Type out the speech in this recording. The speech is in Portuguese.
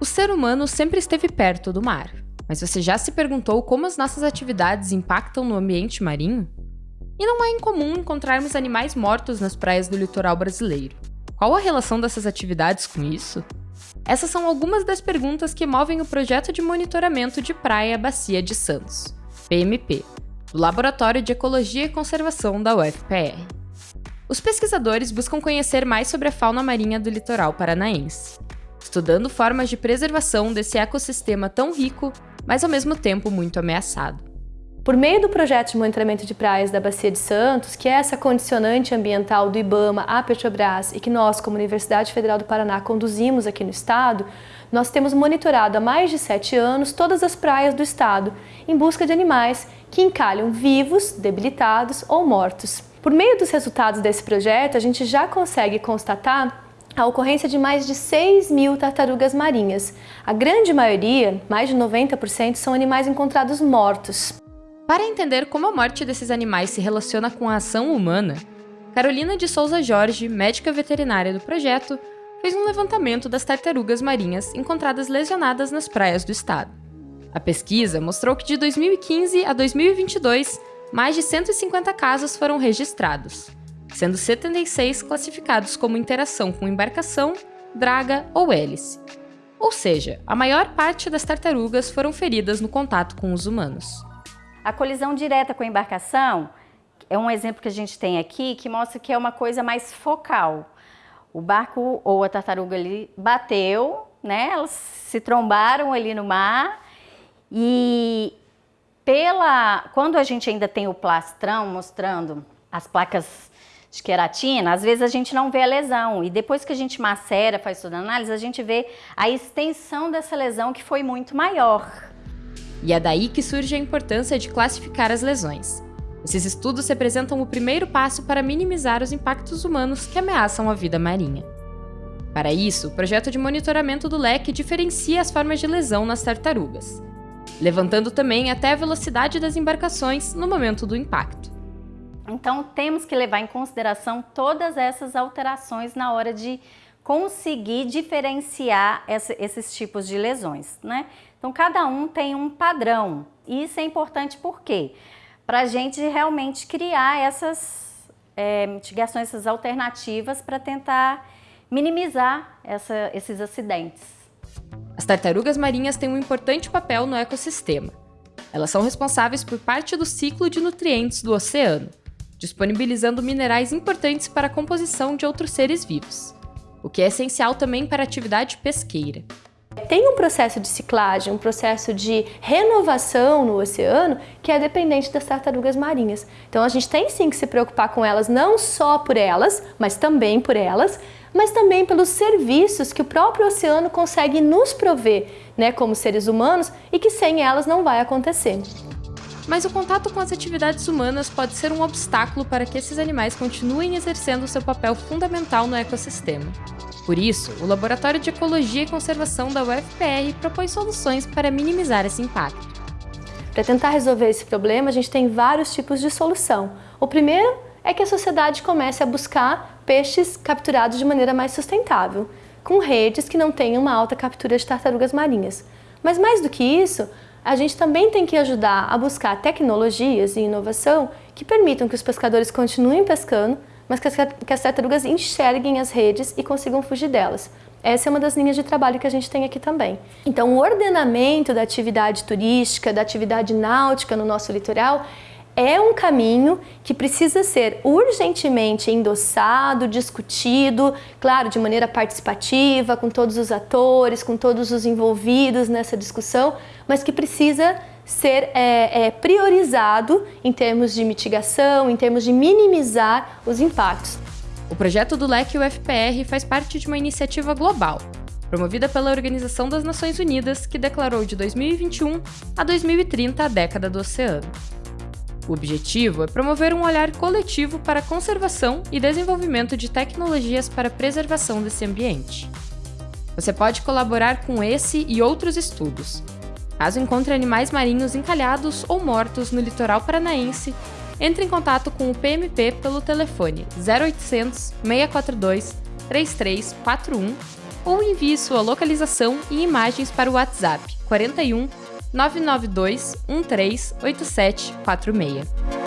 O ser humano sempre esteve perto do mar, mas você já se perguntou como as nossas atividades impactam no ambiente marinho? E não é incomum encontrarmos animais mortos nas praias do litoral brasileiro. Qual a relação dessas atividades com isso? Essas são algumas das perguntas que movem o projeto de monitoramento de praia Bacia de Santos, PMP, do Laboratório de Ecologia e Conservação da UFPR. Os pesquisadores buscam conhecer mais sobre a fauna marinha do litoral paranaense, estudando formas de preservação desse ecossistema tão rico, mas ao mesmo tempo muito ameaçado. Por meio do projeto de monitoramento de praias da Bacia de Santos, que é essa condicionante ambiental do IBAMA à Petrobras e que nós, como Universidade Federal do Paraná, conduzimos aqui no estado, nós temos monitorado há mais de sete anos todas as praias do estado, em busca de animais que encalham vivos, debilitados ou mortos. Por meio dos resultados desse projeto, a gente já consegue constatar a ocorrência de mais de 6 mil tartarugas marinhas. A grande maioria, mais de 90%, são animais encontrados mortos. Para entender como a morte desses animais se relaciona com a ação humana, Carolina de Souza Jorge, médica veterinária do projeto, fez um levantamento das tartarugas marinhas encontradas lesionadas nas praias do estado. A pesquisa mostrou que de 2015 a 2022, mais de 150 casos foram registrados, sendo 76 classificados como interação com embarcação, draga ou hélice. Ou seja, a maior parte das tartarugas foram feridas no contato com os humanos. A colisão direta com a embarcação é um exemplo que a gente tem aqui que mostra que é uma coisa mais focal. O barco ou a tartaruga ali bateu, né? Elas se trombaram ali no mar e pela quando a gente ainda tem o plastrão mostrando as placas de queratina, às vezes a gente não vê a lesão e depois que a gente macera, faz toda a análise, a gente vê a extensão dessa lesão que foi muito maior. E é daí que surge a importância de classificar as lesões. Esses estudos representam o primeiro passo para minimizar os impactos humanos que ameaçam a vida marinha. Para isso, o projeto de monitoramento do leque diferencia as formas de lesão nas tartarugas, levantando também até a velocidade das embarcações no momento do impacto. Então, temos que levar em consideração todas essas alterações na hora de conseguir diferenciar essa, esses tipos de lesões, né? Então, cada um tem um padrão. E isso é importante por quê? Para a gente realmente criar essas é, mitigações, essas alternativas para tentar minimizar essa, esses acidentes. As tartarugas marinhas têm um importante papel no ecossistema. Elas são responsáveis por parte do ciclo de nutrientes do oceano, disponibilizando minerais importantes para a composição de outros seres vivos o que é essencial também para a atividade pesqueira. Tem um processo de ciclagem, um processo de renovação no oceano que é dependente das tartarugas marinhas. Então a gente tem sim que se preocupar com elas, não só por elas, mas também por elas, mas também pelos serviços que o próprio oceano consegue nos prover, né, como seres humanos, e que sem elas não vai acontecer. Mas o contato com as atividades humanas pode ser um obstáculo para que esses animais continuem exercendo seu papel fundamental no ecossistema. Por isso, o Laboratório de Ecologia e Conservação da UFPR propõe soluções para minimizar esse impacto. Para tentar resolver esse problema, a gente tem vários tipos de solução. O primeiro é que a sociedade comece a buscar peixes capturados de maneira mais sustentável, com redes que não tenham uma alta captura de tartarugas marinhas. Mas mais do que isso, a gente também tem que ajudar a buscar tecnologias e inovação que permitam que os pescadores continuem pescando, mas que as, tartarugas enxerguem as redes e consigam fugir delas. Essa é uma das linhas de trabalho que a gente tem aqui também. Então, o ordenamento da atividade turística, da atividade náutica no nosso litoral é um caminho que precisa ser urgentemente endossado, discutido, claro, de maneira participativa, com todos os atores, com todos os envolvidos nessa discussão, mas que precisa ser é, é, priorizado em termos de mitigação, em termos de minimizar os impactos. O projeto do LEC UFPR faz parte de uma iniciativa global, promovida pela Organização das Nações Unidas, que declarou de 2021 a 2030 a década do oceano. O objetivo é promover um olhar coletivo para a conservação e desenvolvimento de tecnologias para a preservação desse ambiente. Você pode colaborar com esse e outros estudos. Caso encontre animais marinhos encalhados ou mortos no litoral paranaense, entre em contato com o PMP pelo telefone 0800 642 3341 ou envie sua localização e imagens para o WhatsApp 41 992 138746.